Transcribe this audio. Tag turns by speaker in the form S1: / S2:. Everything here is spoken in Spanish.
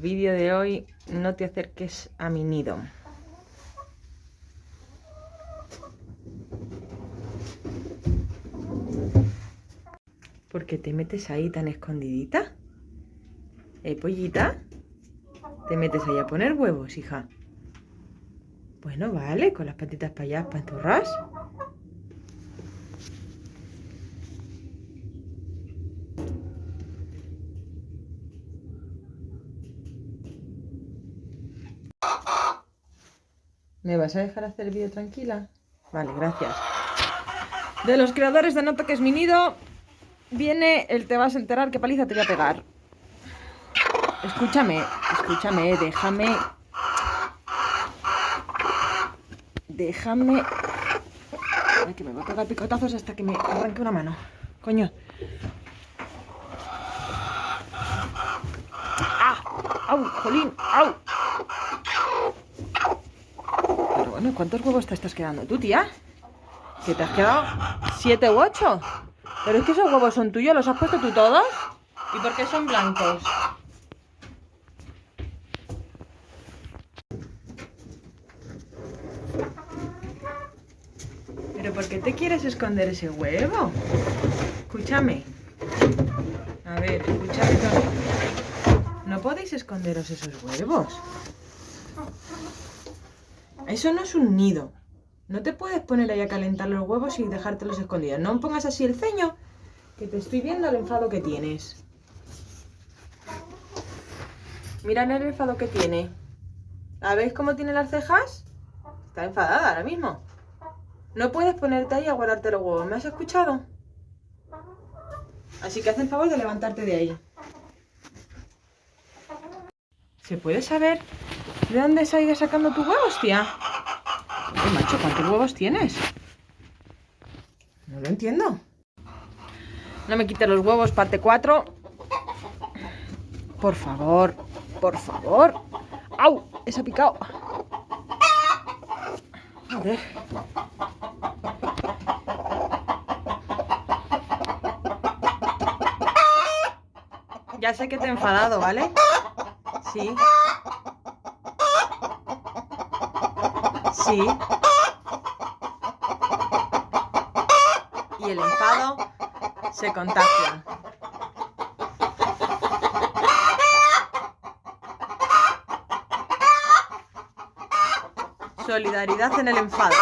S1: vídeo de hoy no te acerques a mi nido. ¿Por qué te metes ahí tan escondidita? ¿Eh, pollita? ¿Te metes ahí a poner huevos, hija? Bueno, vale, con las patitas para allá, panturras. ¿Me vas a dejar hacer el vídeo tranquila? Vale, gracias. De los creadores de No Toques Mi Nido viene el te vas a enterar qué paliza te voy a pegar. Escúchame, escúchame, déjame... Déjame... Que me voy a pegar picotazos hasta que me arranque una mano. Coño. ¡Ah! ¡Au! ¡Jolín! ¡Au! ¿Cuántos huevos te estás quedando tú, tía? ¿Que te has quedado siete u ocho? Pero es que esos huevos son tuyos, ¿los has puesto tú todos? ¿Y por qué son blancos? ¿Pero por qué te quieres esconder ese huevo? Escúchame. A ver, escúchame. No podéis esconderos esos huevos. Eso no es un nido. No te puedes poner ahí a calentar los huevos y dejártelos escondidos. No pongas así el ceño, que te estoy viendo el enfado que tienes. Mira el enfado que tiene. ¿A ver cómo tiene las cejas? Está enfadada ahora mismo. No puedes ponerte ahí a guardarte los huevos. ¿Me has escuchado? Así que haz el favor de levantarte de ahí. ¿Se puede saber de dónde sigues sacando tus huevos, tía? macho, ¿cuántos huevos tienes? No lo entiendo. No me quites los huevos, parte 4. Por favor, por favor. ¡Au! Esa ha picado. A ver. Ya sé que te he enfadado, ¿vale? Sí. Sí. Y el enfado se contagia. Solidaridad en el enfado.